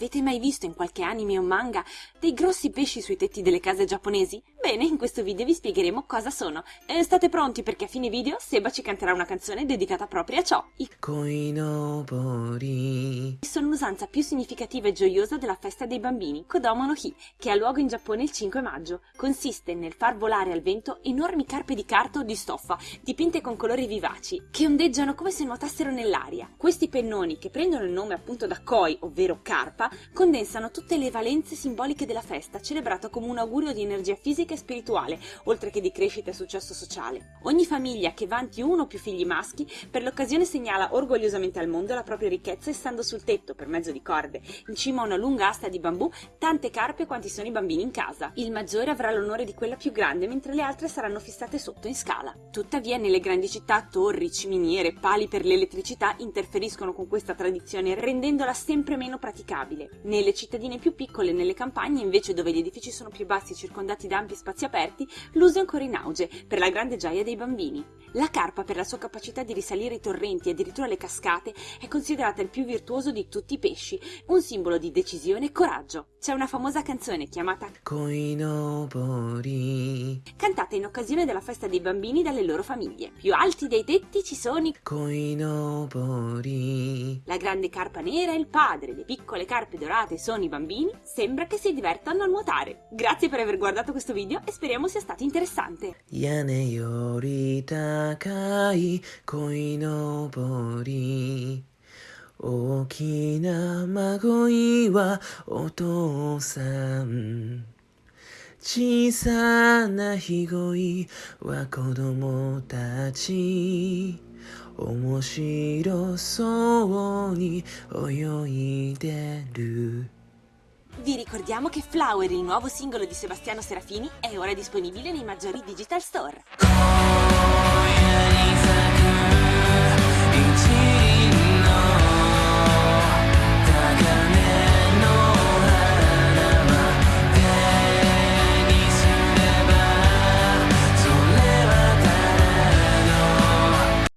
Avete mai visto in qualche anime o manga dei grossi pesci sui tetti delle case giapponesi? Bene, in questo video vi spiegheremo cosa sono. E state pronti perché a fine video Seba ci canterà una canzone dedicata proprio a ciò. I Koinobori sono l'usanza più significativa e gioiosa della festa dei bambini, Kodomo no Hi, che ha luogo in Giappone il 5 maggio. Consiste nel far volare al vento enormi carpe di carta o di stoffa, dipinte con colori vivaci, che ondeggiano come se nuotassero nell'aria. Questi pennoni, che prendono il nome appunto da koi, ovvero carpa, condensano tutte le valenze simboliche della festa, celebrata come un augurio di energia fisica e spirituale, oltre che di crescita e successo sociale. Ogni famiglia che vanti uno o più figli maschi, per l'occasione segnala orgogliosamente al mondo la propria ricchezza essendo sul tetto, per mezzo di corde, in cima a una lunga asta di bambù, tante carpe quanti sono i bambini in casa. Il maggiore avrà l'onore di quella più grande, mentre le altre saranno fissate sotto in scala. Tuttavia, nelle grandi città, torri, ciminiere, pali per l'elettricità interferiscono con questa tradizione, rendendola sempre meno praticabile. Nelle cittadine più piccole e nelle campagne, invece dove gli edifici sono più bassi e circondati da ampi spazi aperti, l'uso è ancora in auge, per la grande gioia dei bambini. La carpa, per la sua capacità di risalire i torrenti e addirittura le cascate, è considerata il più virtuoso di tutti i pesci, un simbolo di decisione e coraggio. C'è una famosa canzone chiamata Koinobori cantata in occasione della festa dei bambini dalle loro famiglie. Più alti dei tetti ci sono i Koinobori La grande carpa nera è il padre, le piccole carpe dorate sono i bambini, sembra che si divertano a nuotare. Grazie per aver guardato questo video e speriamo sia stato interessante. 屋根より高い鯉のぼり大きな孫いはお父さん 小さなひごいは子供たち面白そうに泳いでる Vi ricordiamo che Flower, il nuovo singolo di Sebastiano Serafini, è ora disponibile nei maggiori digital store.